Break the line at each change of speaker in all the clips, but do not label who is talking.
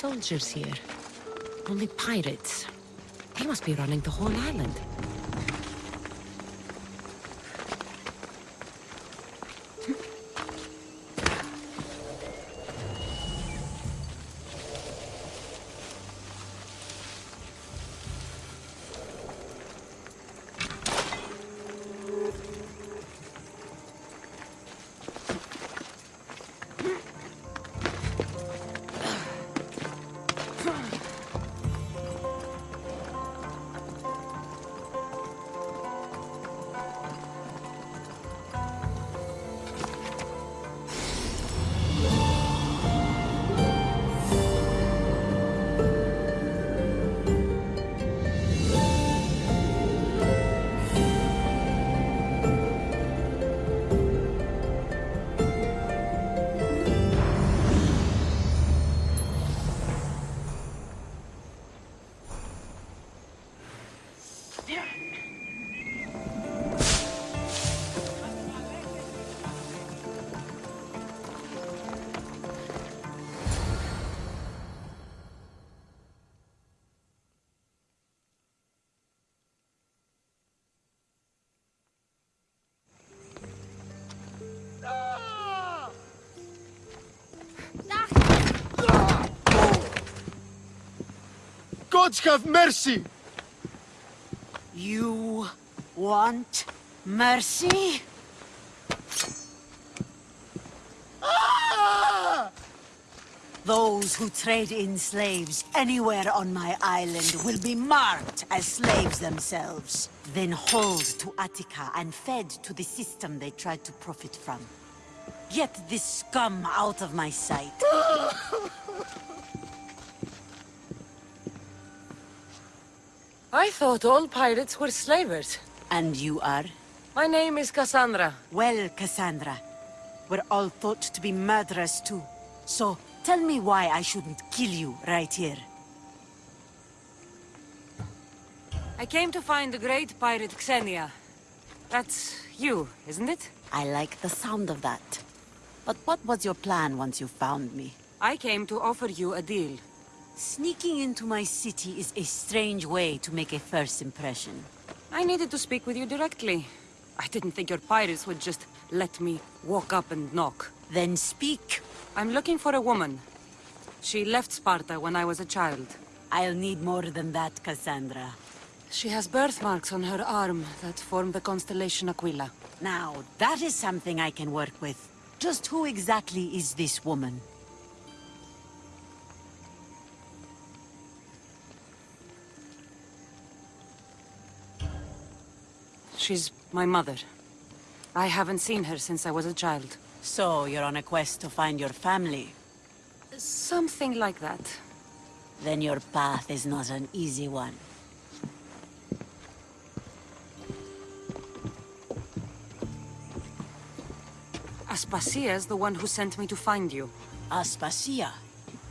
soldiers here. Only pirates. They must be running the whole island.
Gods have mercy!
You want mercy?
Ah!
Those who trade in slaves anywhere on my island will be marked as slaves themselves, then hauled to Attica and fed to the system they tried to profit from. Get this scum out of my sight.
I thought all pirates were slavers.
And you are?
My name is Cassandra.
Well, Cassandra, we're all thought to be murderers too. So, tell me why I shouldn't kill you right here.
I came to find the great pirate Xenia. That's you, isn't it?
I like the sound of that. But what was your plan once you found me?
I came to offer you a deal.
Sneaking into my city is a strange way to make a first impression.
I needed to speak with you directly. I didn't think your pirates would just let me walk up and knock.
Then speak.
I'm looking for a woman. She left Sparta when I was a child.
I'll need more than that, Cassandra.
She has birthmarks on her arm that form the constellation Aquila.
Now, that is something I can work with. Just who exactly is this woman?
She's my mother. I haven't seen her since I was a child.
So, you're on a quest to find your family?
Something like that.
Then your path is not an easy one.
Aspasia is the one who sent me to find you.
Aspasia?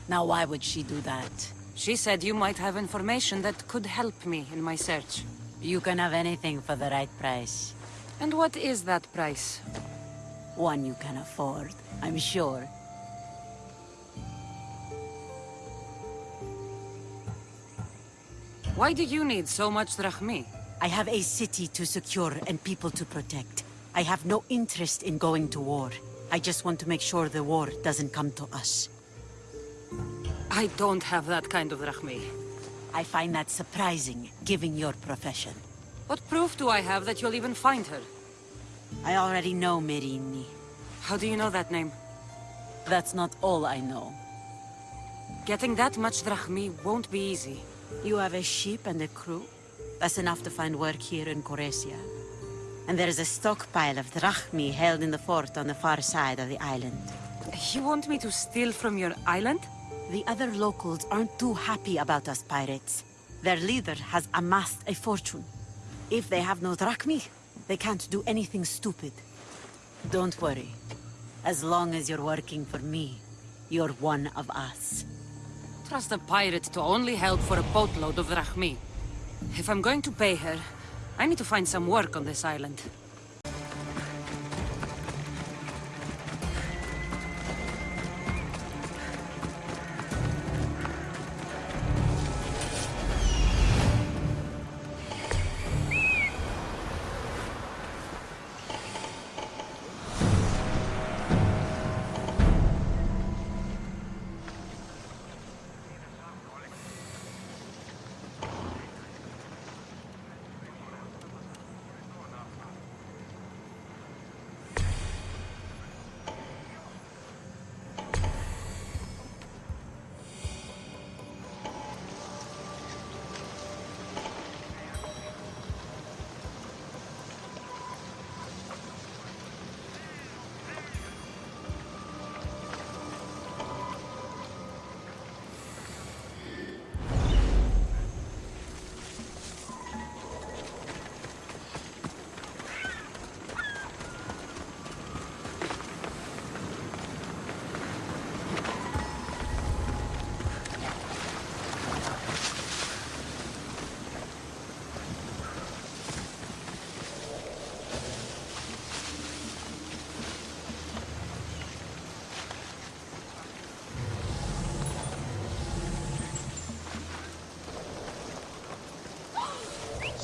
Now why would she do that?
She said you might have information that could help me in my search.
You can have anything for the right price.
And what is that price?
One you can afford, I'm sure.
Why do you need so much drachmae?
I have a city to secure and people to protect. I have no interest in going to war. I just want to make sure the war doesn't come to us.
I don't have that kind of drachmae.
I find that surprising, given your profession.
What proof do I have that you'll even find her?
I already know Myrrine.
How do you know that name?
That's not all I know.
Getting that much drachmae won't be easy.
You have a ship and a crew? That's enough to find work here in Koresia. And there's a stockpile of drachmae held in the fort on the far side of the island.
You want me to steal from your island?
The other locals aren't too happy about us pirates. Their leader has amassed a fortune. If they have no drachmae, they can't do anything stupid. Don't worry. As long as you're working for me, you're one of us.
Trust a pirate to only help for a boatload of drachmae. If I'm going to pay her, I need to find some work on this island.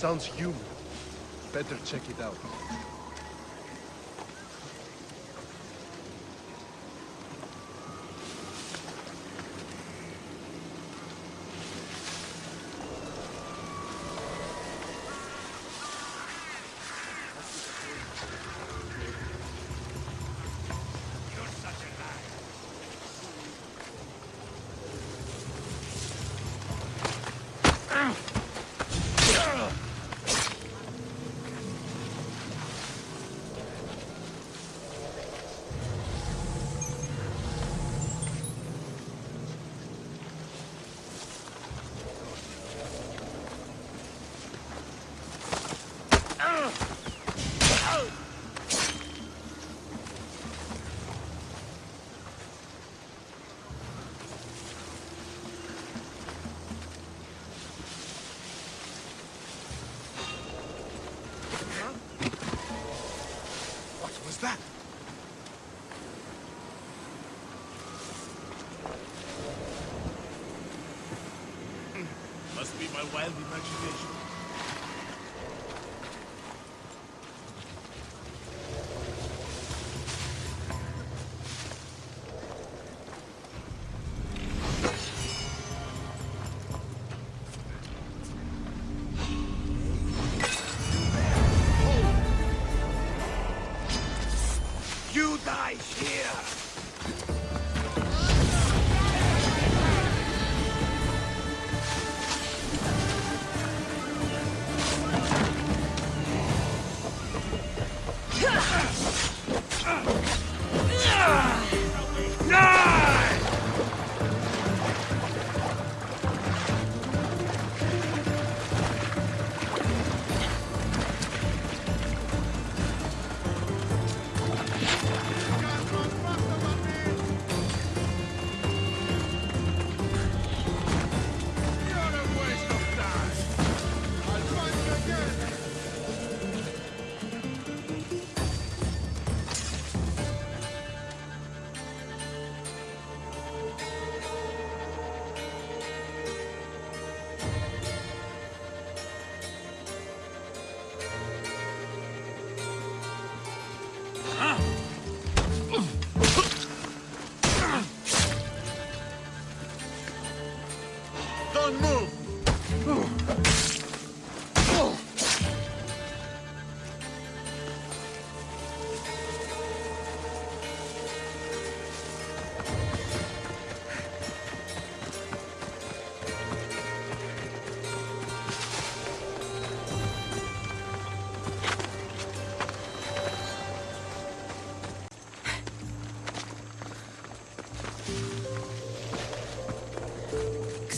Sounds human. Better check it out.
What was that? Wild imagination.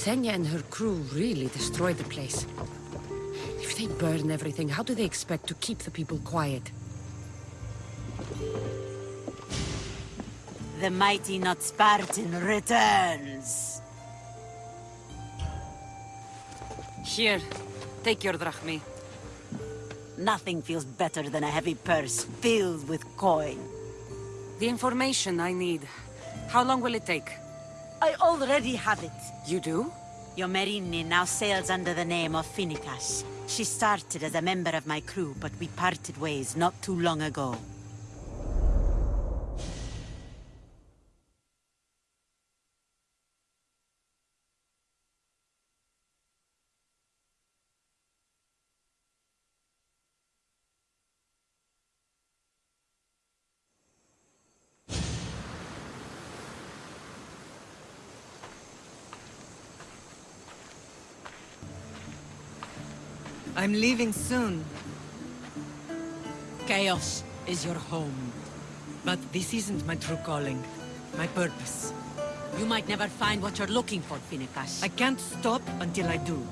Xenia and her crew really destroyed the place. If they burn everything, how do they expect to keep the people quiet?
The mighty not Spartan returns.
Here, take your drachmae.
Nothing feels better than a heavy purse filled with coin.
The information I need. How long will it take?
I already have it.
You do?
Yomerini now sails under the name of Phoenikas. She started as a member of my crew, but we parted ways not too long ago.
I'm leaving soon,
Keos is your home.
but this isn't my true calling. My purpose.
You might never find what you're looking for, Phoenikas.
I can't stop until I do.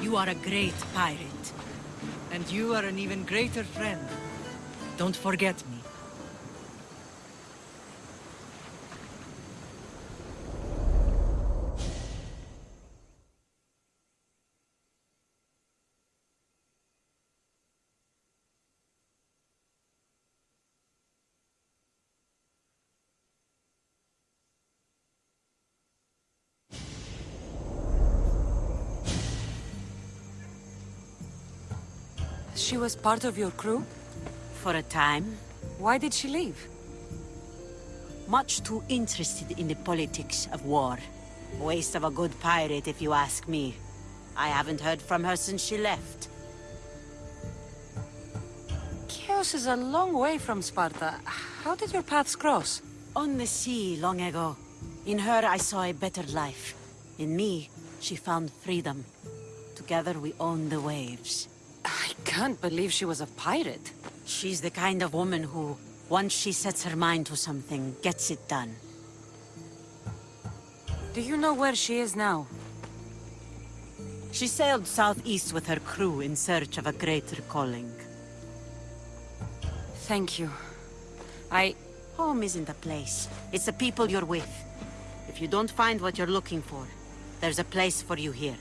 You are a great pirate.
And you are an even greater friend. Don't forget me.
She was part of your crew?
For a time,
Why did she leave?
much too interested in the politics of war. Waste of a good pirate, if you ask me. I haven't heard from her since she left.
Keos is a long way from Sparta. How did your paths cross?
On the sea, long ago. In her, I saw a better life. In me, she found freedom. Together, we own the waves.
Can't believe she was a pirate.
She's the kind of woman who, once she sets her mind to something, gets it done.
Do you know where she is now?
She sailed southeast with her crew in search of a greater calling.
Thank you. I...
Home isn't a place. It's the people you're with. If you don't find what you're looking for, there's a place for you here.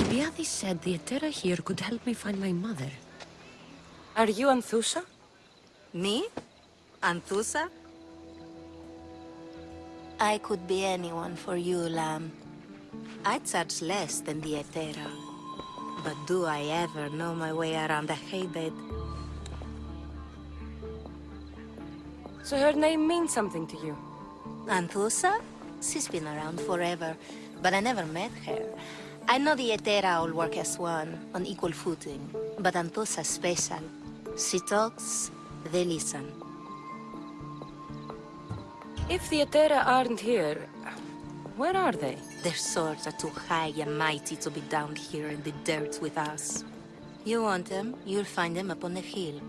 Alcibiades said the Hetaerae here could help me find my mother.
Are you Anthusa?
Me? Anthusa? I could be anyone for you, Lamb. I charge less than the Hetaerae. But do I ever know my way around a haybed?
So her name means something to you?
Anthusa? She's been around forever, but I never met her. I know the Hetaerae all work as one, on equal footing, but Anthusa's special. She talks, they listen.
If the Hetaerae aren't here, where are they?
Their swords are too high and mighty to be down here in the dirt with us. You want them, you'll find them upon the hill.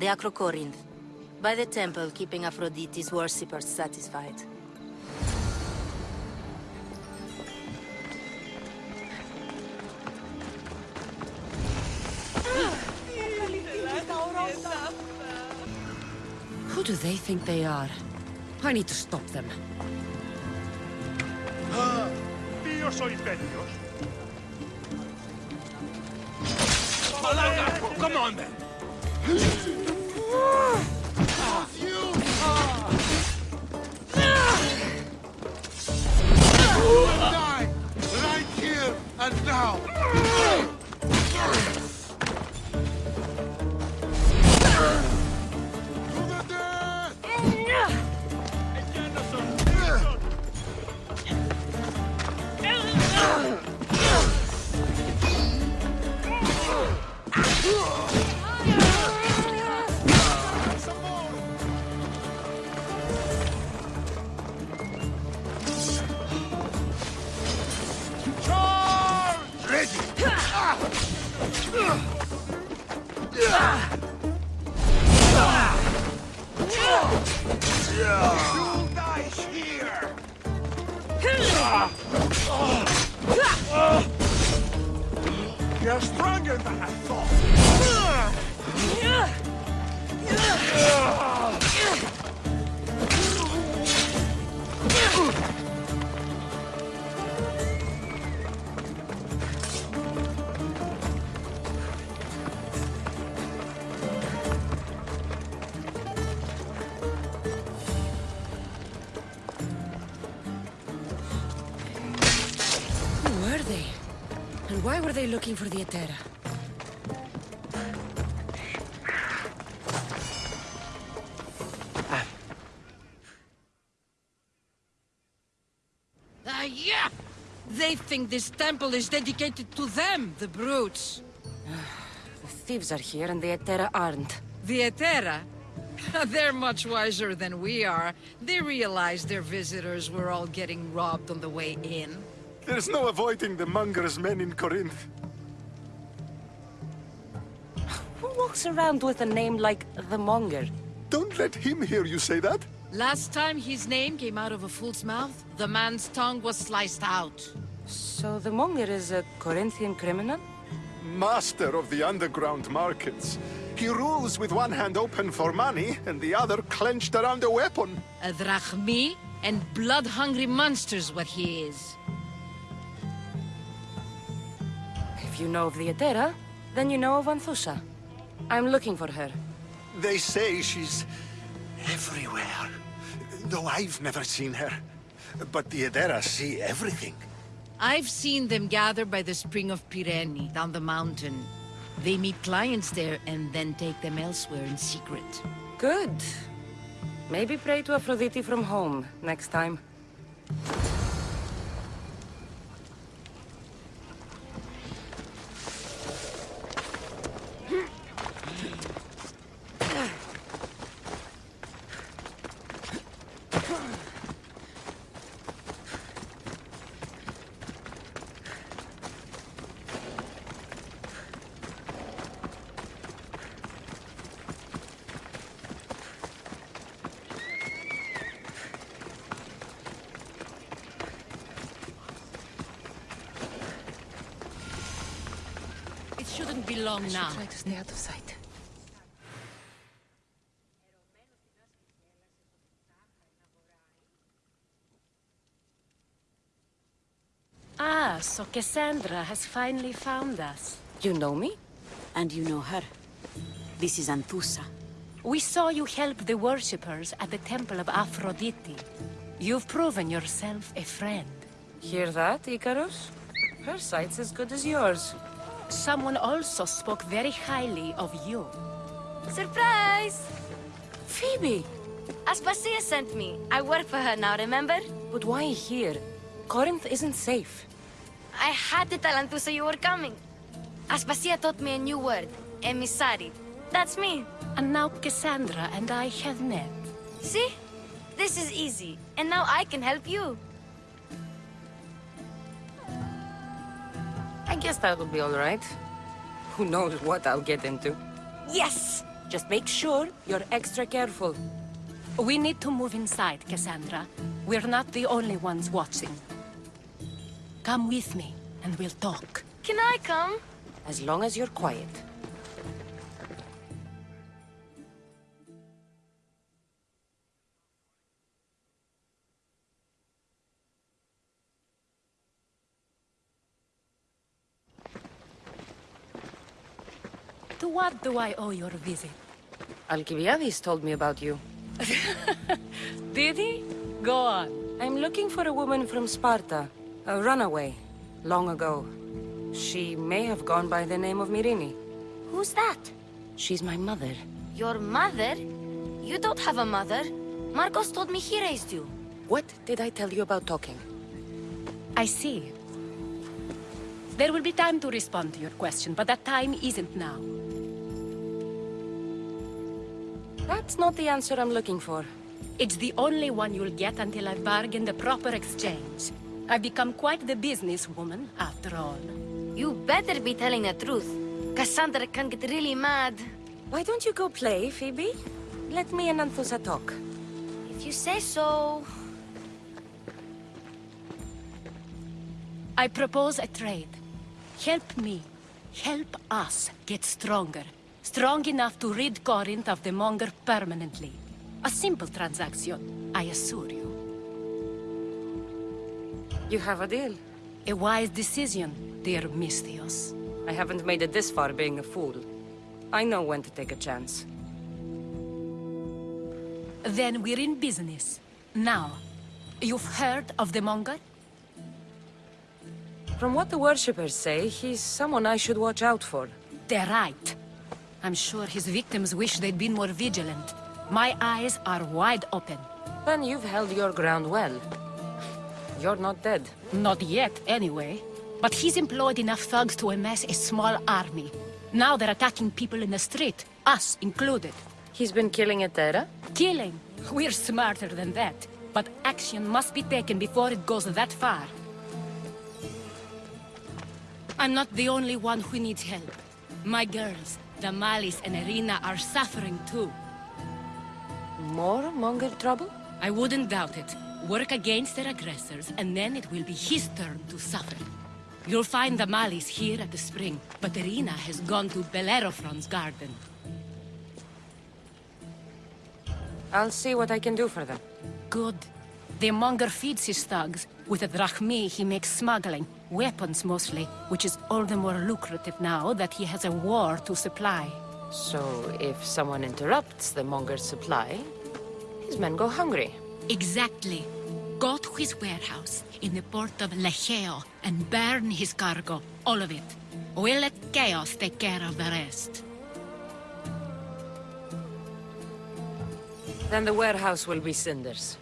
The Acrocorinth. By the temple, keeping Aphrodite's worshippers satisfied.
They think they are? I need to stop them.
Tíos o imperios.
Come on then!
You'll die here! You're stronger than I thought!
They looking for the Hetaerae?
Ah, yeah! They think this temple is dedicated to them, the brutes.
The thieves are here and the Hetaerae aren't.
The Hetaerae? They're much wiser than we are. They realized their visitors were all getting robbed on the way in.
There's no avoiding the Monger's men in Corinth.
Who walks around with a name like the Monger?
Don't let him hear you say that.
Last time his name came out of a fool's mouth, the man's tongue was sliced out.
So the Monger is a Corinthian criminal?
Master of the underground markets. He rules with one hand open for money and the other clenched around a weapon.
A drachmae and blood-hungry monster's what he is.
You know of the Hetaerae, then you know of Anthusa. I'm looking for her.
They say she's everywhere. Though I've never seen her. But the Hetaerae see everything.
I've seen them gather by the spring of Peirene, down the mountain. They meet clients there and then take them elsewhere in secret.
Good. Maybe pray to Aphrodite from home next time.
It shouldn't now.
Try to stay out of sight.
Ah, so Cassandra has finally found us.
You know me?
And you know her. This is Anthusa.
We saw you help the worshippers at the Temple of Aphrodite. You've proven yourself a friend.
Hear that, Icarus? Her sight's as good as yours.
Someone also spoke very highly of you.
Surprise!
Phoebe!
Aspasia sent me. I work for her now, remember?
But why here? Corinth isn't safe.
I had to tell Anthusa you were coming. Aspasia taught me a new word. Emissary. That's me.
And now Cassandra and I have met.
See? This is easy. And now I can help you.
I guess that'll be all right. Who knows what I'll get into.
Yes!
Just make sure you're extra careful.
We need to move inside, Cassandra. We're not the only ones watching. Come with me, and we'll talk.
Can I come?
As long as you're quiet.
What do I owe your visit?
Alcibiades told me about you.
Did he? Go on.
I'm looking for a woman from Sparta. A runaway. Long ago. She may have gone by the name of Myrrine.
Who's that?
She's my mother.
Your mother? You don't have a mother. Markos told me he raised you.
What did I tell you about talking?
I see. There will be time to respond to your question, but that time isn't now.
That's not the answer I'm looking for.
It's the only one you'll get until I've bargained a proper exchange. I've become quite the businesswoman, after all.
You better be telling the truth. Cassandra can get really mad.
Why don't you go play, Phoebe? Let me and Anthusa talk.
If you say so...
I propose a trade. Help me. Help us get stronger. Strong enough to rid Corinth of the Monger permanently. A simple transaction, I assure you.
You have a deal.
A wise decision, dear Misthios.
I haven't made it this far being a fool. I know when to take a chance.
Then we're in business. Now, you've heard of the Monger?
From what the worshippers say, he's someone I should watch out for.
They're right. I'm sure his victims wish they'd been more vigilant. My eyes are wide open.
Then you've held your ground well. You're not dead.
Not yet, anyway. But he's employed enough thugs to amass a small army. Now they're attacking people in the street, us included.
He's been killing Hetaerae?
Killing. We're smarter than that. But action must be taken before it goes that far. I'm not the only one who needs help. My girls, Damalis and Irina, are suffering too.
More Monger trouble?
I wouldn't doubt it. Work against their aggressors, and then it will be his turn to suffer. You'll find Damalis here at the spring, but Irina has gone to Bellerophon's garden.
I'll see what I can do for them.
Good. The Monger feeds his thugs. With the drachmae, he makes smuggling. Weapons, mostly, which is all the more lucrative now that he has a war to supply.
So, if someone interrupts the Monger's supply, his men go hungry.
Exactly. Go to his warehouse in the port of Lechaion and burn his cargo, all of it. We'll let Chaos take care of the rest.
Then the warehouse will be cinders.